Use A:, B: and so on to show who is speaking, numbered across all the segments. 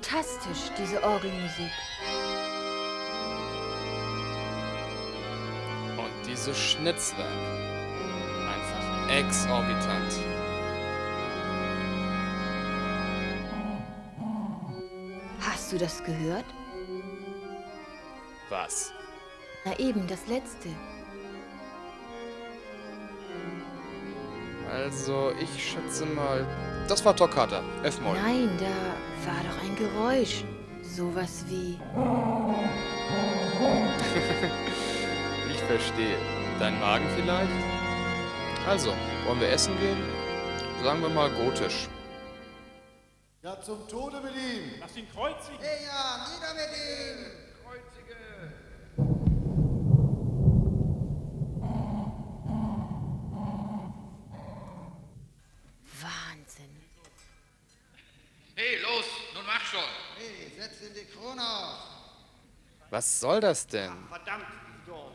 A: Fantastisch, diese Orgelmusik.
B: Und dieses Schnitzwerk. Einfach exorbitant.
A: Hast du das gehört?
B: Was?
A: Na eben, das letzte.
B: Also, ich schätze mal, das war Toccata, F-Moll.
A: Nein, da war doch ein Geräusch. Sowas wie...
B: Ich verstehe. Dein Magen vielleicht? Also, wollen wir essen gehen? Sagen wir mal gotisch.
C: Ja, zum Tode mit ihm!
D: Lass ihn kreuzigen!
C: Hey, ja, nieder mit ihm!
A: Wahnsinn.
E: Hey, los, nun mach schon.
C: Hey, setz ihn die Krone auf!
B: Was soll das denn?
D: Verdammt, Dorn!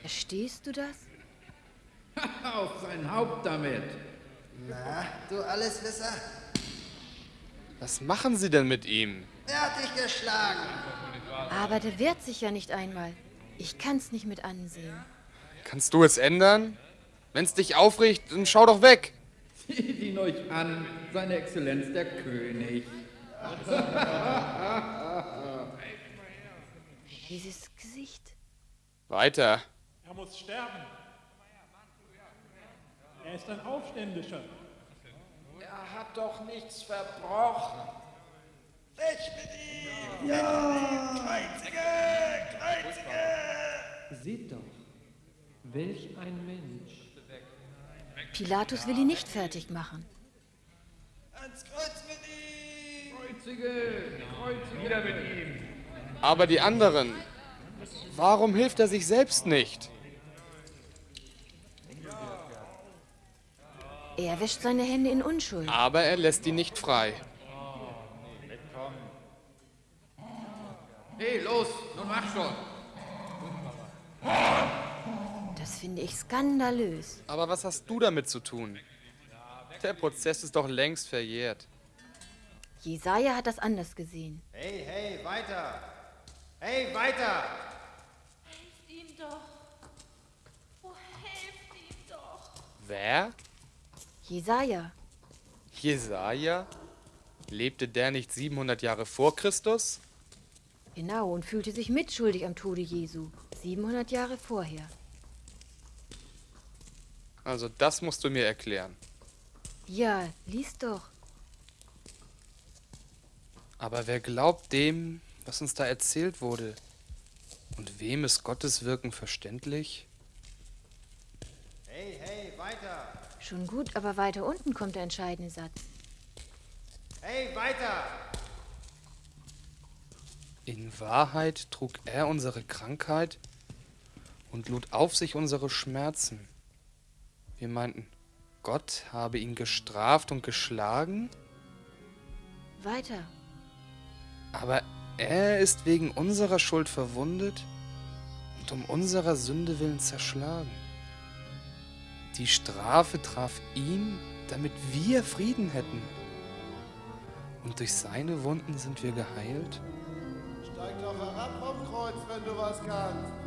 A: Verstehst du das?
F: Auf sein Haupt damit.
C: Na, du Alleswisser?
B: Was machen Sie denn mit ihm?
C: Wer hat dich geschlagen?
A: Aber der wehrt sich ja nicht einmal. Ich kann's nicht mit ansehen.
B: Kannst du es ändern? Wenn's dich aufregt, dann schau doch weg.
F: Seht ihn euch an, seine Exzellenz der König.
A: Dieses Gesicht.
B: Weiter.
D: Er muss sterben! Er ist ein Aufständischer!
E: Er hat doch nichts verbrochen.
C: Weg mit ihm! Ja! Kreuzige! Kreuzige!
G: Seht doch, welch ein Mensch.
A: Pilatus will ihn nicht fertig machen.
C: Ans Kreuz mit ihm!
F: Kreuzige, kreuzige. Wieder mit ihm.
B: Aber die anderen. Warum hilft er sich selbst nicht?
A: Er wäscht seine Hände in Unschuld.
B: Aber er lässt ihn nicht frei.
E: Hey, los, nun mach schon.
A: Das finde ich skandalös.
B: Aber was hast du damit zu tun? Der Prozess ist doch längst verjährt.
A: Jesaja hat das anders gesehen.
C: Hey, hey, weiter! Hey, weiter!
H: Helft ihm doch. Oh, helft ihm doch.
B: Wer?
A: Jesaja.
B: Jesaja? Lebte der nicht 700 Jahre vor Christus?
A: Genau, und fühlte sich mitschuldig am Tode Jesu. 700 Jahre vorher.
B: Also das musst du mir erklären.
A: Ja, lies doch.
B: Aber wer glaubt dem, was uns da erzählt wurde? Und wem ist Gottes Wirken verständlich?
C: Hey, hey, weiter!
A: Schon gut, aber weiter unten kommt der entscheidende Satz.
C: Hey, weiter!
B: In Wahrheit trug er unsere Krankheit und lud auf sich unsere Schmerzen. Wir meinten, Gott habe ihn gestraft und geschlagen,
A: Weiter.
B: Aber er ist wegen unserer Schuld verwundet und um unserer Sünde willen zerschlagen. Die Strafe traf ihn, damit wir Frieden hätten. Und durch seine Wunden sind wir geheilt.
C: Steig doch herab vom Kreuz, wenn du was kannst!